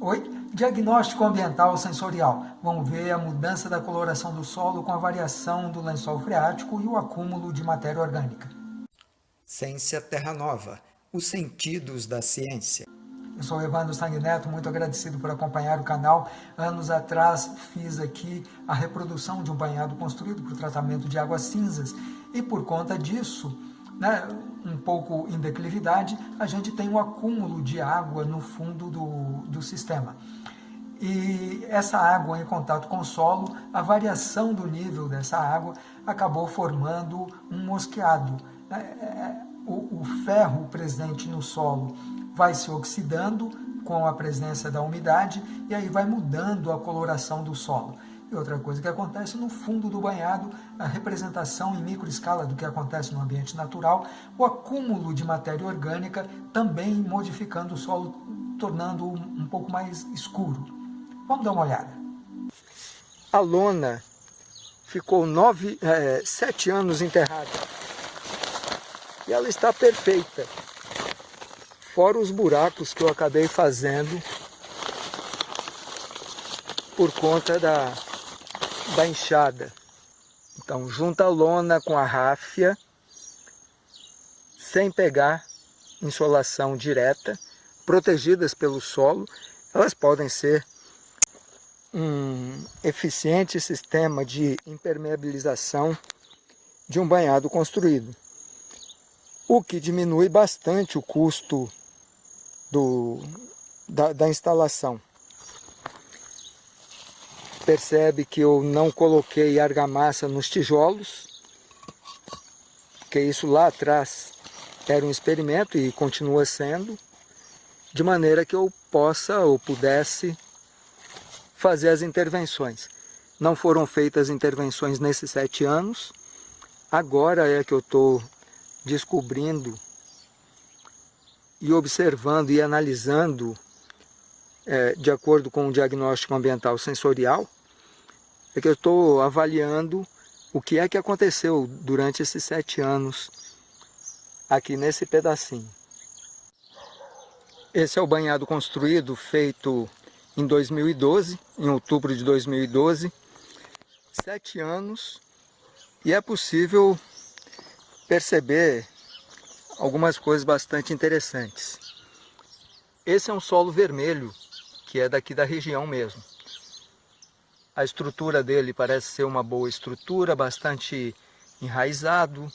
Oi? Diagnóstico ambiental sensorial. Vamos ver a mudança da coloração do solo com a variação do lençol freático e o acúmulo de matéria orgânica. Ciência Terra Nova. Os sentidos da ciência. Eu sou Evandro Sanguineto, muito agradecido por acompanhar o canal. Anos atrás fiz aqui a reprodução de um banhado construído por tratamento de águas cinzas e por conta disso, né, um pouco em declividade, a gente tem um acúmulo de água no fundo do, do sistema. E essa água em contato com o solo, a variação do nível dessa água acabou formando um mosqueado. É, é, o, o ferro presente no solo vai se oxidando com a presença da umidade e aí vai mudando a coloração do solo. E outra coisa que acontece no fundo do banhado, a representação em microescala do que acontece no ambiente natural, o acúmulo de matéria orgânica também modificando o solo, tornando um pouco mais escuro. Vamos dar uma olhada. A lona ficou nove, é, sete anos enterrada e ela está perfeita fora os buracos que eu acabei fazendo por conta da, da enxada. Então, junta a lona com a ráfia, sem pegar insolação direta, protegidas pelo solo, elas podem ser um eficiente sistema de impermeabilização de um banhado construído, o que diminui bastante o custo do, da, da instalação. Percebe que eu não coloquei argamassa nos tijolos, porque isso lá atrás era um experimento e continua sendo, de maneira que eu possa ou pudesse fazer as intervenções. Não foram feitas intervenções nesses sete anos, agora é que eu estou descobrindo e observando e analisando é, de acordo com o diagnóstico ambiental sensorial, é que eu estou avaliando o que é que aconteceu durante esses sete anos aqui nesse pedacinho. Esse é o banhado construído, feito em 2012, em outubro de 2012, sete anos, e é possível perceber algumas coisas bastante interessantes. Esse é um solo vermelho, que é daqui da região mesmo. A estrutura dele parece ser uma boa estrutura, bastante enraizado,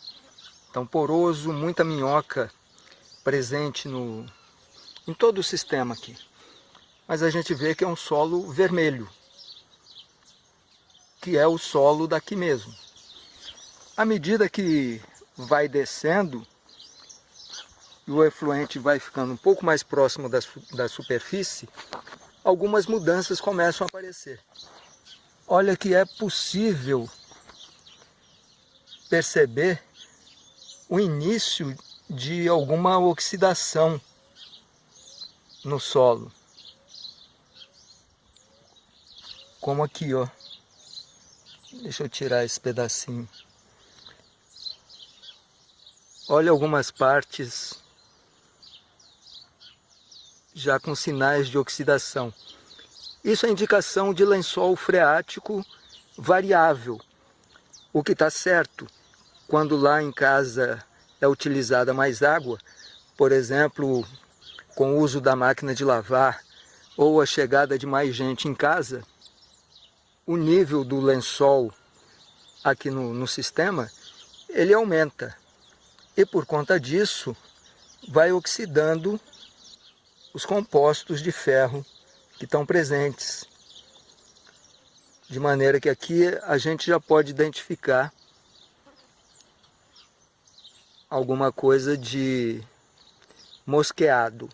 tão poroso, muita minhoca presente no, em todo o sistema aqui. Mas a gente vê que é um solo vermelho, que é o solo daqui mesmo. À medida que vai descendo, e o efluente vai ficando um pouco mais próximo da, da superfície, algumas mudanças começam a aparecer. Olha que é possível perceber o início de alguma oxidação no solo. Como aqui, ó. Deixa eu tirar esse pedacinho. Olha algumas partes já com sinais de oxidação. Isso é indicação de lençol freático variável, o que está certo quando lá em casa é utilizada mais água, por exemplo, com o uso da máquina de lavar ou a chegada de mais gente em casa, o nível do lençol aqui no, no sistema, ele aumenta. E por conta disso, vai oxidando os compostos de ferro que estão presentes. De maneira que aqui a gente já pode identificar alguma coisa de mosqueado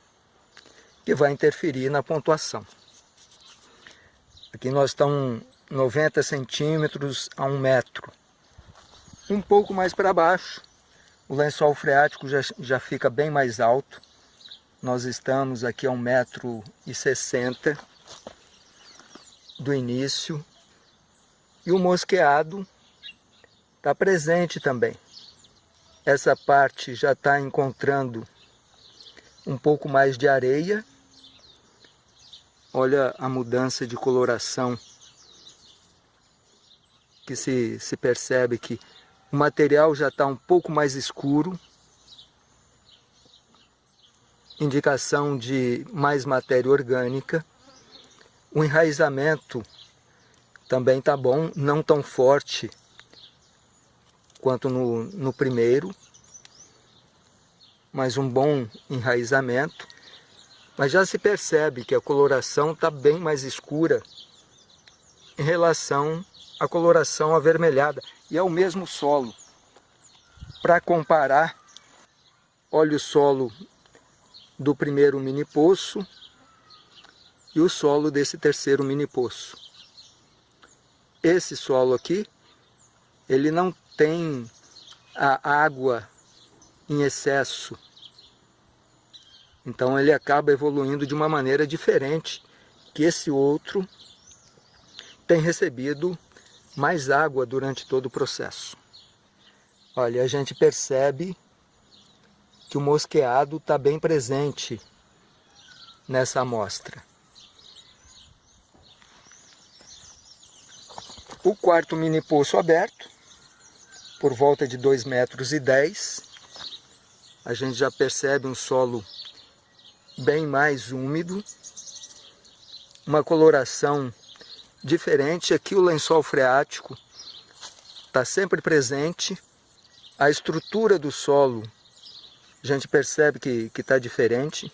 que vai interferir na pontuação. Aqui nós estamos 90 centímetros a 1 metro. Um pouco mais para baixo, o lençol freático já, já fica bem mais alto. Nós estamos aqui a 1,60m do início. E o mosqueado está presente também. Essa parte já está encontrando um pouco mais de areia Olha a mudança de coloração que se, se percebe que o material já está um pouco mais escuro, indicação de mais matéria orgânica. O enraizamento também está bom, não tão forte quanto no, no primeiro, mas um bom enraizamento. Mas já se percebe que a coloração está bem mais escura em relação à coloração avermelhada. E é o mesmo solo. Para comparar, olha o solo do primeiro mini poço e o solo desse terceiro mini poço. Esse solo aqui, ele não tem a água em excesso então ele acaba evoluindo de uma maneira diferente que esse outro tem recebido mais água durante todo o processo. Olha, a gente percebe que o mosqueado está bem presente nessa amostra. O quarto mini poço aberto, por volta de 2 metros e 10, a gente já percebe um solo bem mais úmido, uma coloração diferente. Aqui o lençol freático está sempre presente. A estrutura do solo, a gente percebe que está diferente.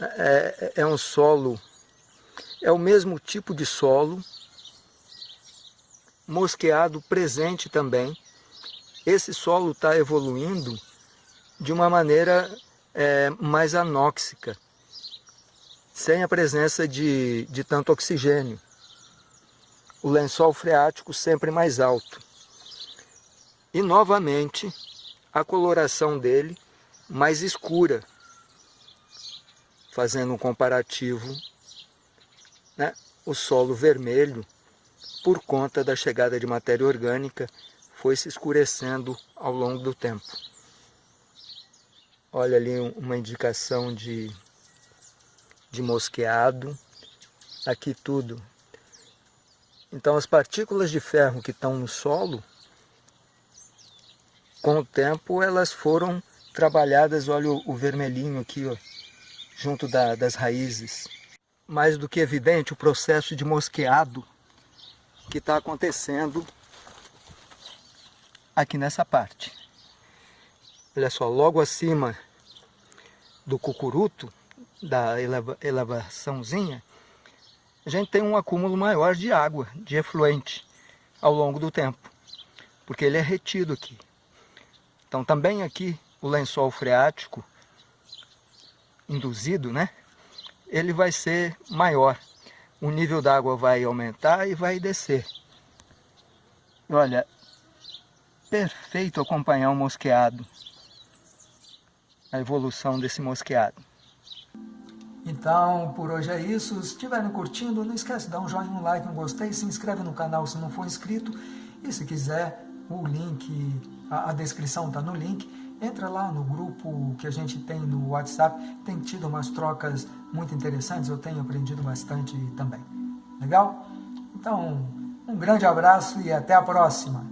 É, é um solo, é o mesmo tipo de solo, mosqueado presente também. Esse solo está evoluindo de uma maneira é, mais anóxica, sem a presença de, de tanto oxigênio. O lençol freático sempre mais alto. E novamente a coloração dele mais escura, fazendo um comparativo, né? o solo vermelho, por conta da chegada de matéria orgânica, foi se escurecendo ao longo do tempo. Olha ali uma indicação de, de mosqueado. Aqui tudo. Então as partículas de ferro que estão no solo, com o tempo elas foram trabalhadas, olha o, o vermelhinho aqui, ó, junto da, das raízes. Mais do que evidente o processo de mosqueado que está acontecendo aqui nessa parte. Olha só, logo acima do cucuruto, da eleva, elevaçãozinha, a gente tem um acúmulo maior de água, de efluente, ao longo do tempo, porque ele é retido aqui. Então também aqui o lençol freático induzido, né? Ele vai ser maior. O nível da água vai aumentar e vai descer. Olha, perfeito acompanhar o mosqueado a evolução desse mosqueado. Então, por hoje é isso. Se estiverem curtindo, não esquece de dar um joinha, um like, um gostei, se inscreve no canal se não for inscrito. E se quiser, o link, a, a descrição está no link. Entra lá no grupo que a gente tem no WhatsApp. Tem tido umas trocas muito interessantes, eu tenho aprendido bastante também. Legal? Então, um grande abraço e até a próxima.